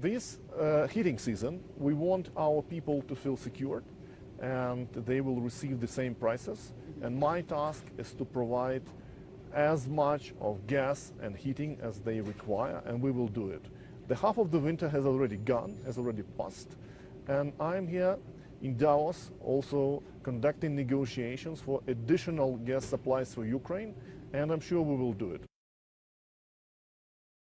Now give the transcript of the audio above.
this uh, heating season, we want our people to feel secured and they will receive the same prices. And my task is to provide as much of gas and heating as they require, and we will do it. The half of the winter has already gone, has already passed, and I'm here in Davos also conducting negotiations for additional gas supplies for Ukraine, and I'm sure we will do it.